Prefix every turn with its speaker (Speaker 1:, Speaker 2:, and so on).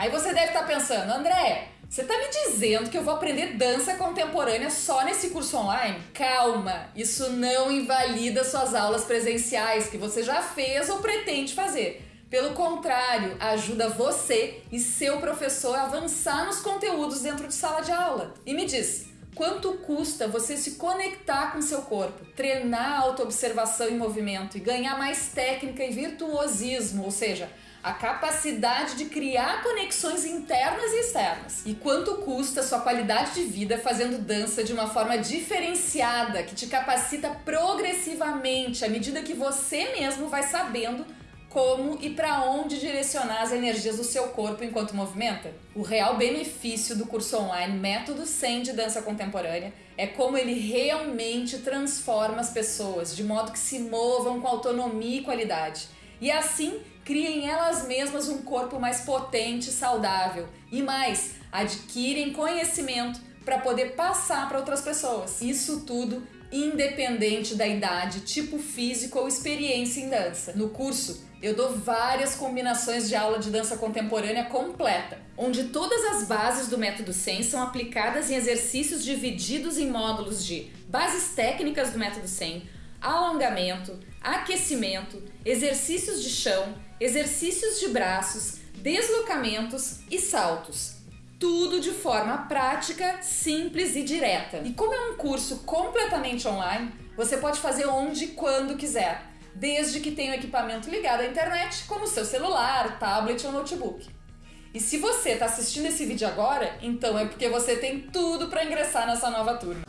Speaker 1: Aí você deve estar pensando, André, você está me dizendo que eu vou aprender dança contemporânea só nesse curso online? Calma, isso não invalida suas aulas presenciais que você já fez ou pretende fazer. Pelo contrário, ajuda você e seu professor a avançar nos conteúdos dentro de sala de aula. E me diz, quanto custa você se conectar com seu corpo, treinar autoobservação em movimento e ganhar mais técnica e virtuosismo, ou seja, a capacidade de criar conexões internas e externas. E quanto custa sua qualidade de vida fazendo dança de uma forma diferenciada, que te capacita progressivamente à medida que você mesmo vai sabendo como e para onde direcionar as energias do seu corpo enquanto movimenta? O real benefício do curso online Método 100 de Dança Contemporânea é como ele realmente transforma as pessoas de modo que se movam com autonomia e qualidade. E assim criem elas mesmas um corpo mais potente e saudável. E mais, adquirem conhecimento para poder passar para outras pessoas. Isso tudo independente da idade, tipo físico ou experiência em dança. No curso, eu dou várias combinações de aula de dança contemporânea completa, onde todas as bases do método 100 são aplicadas em exercícios divididos em módulos de bases técnicas do método 100, alongamento, aquecimento, exercícios de chão, exercícios de braços, deslocamentos e saltos. Tudo de forma prática, simples e direta. E como é um curso completamente online, você pode fazer onde e quando quiser, desde que tenha o equipamento ligado à internet, como seu celular, tablet ou notebook. E se você está assistindo esse vídeo agora, então é porque você tem tudo para ingressar nessa nova turma.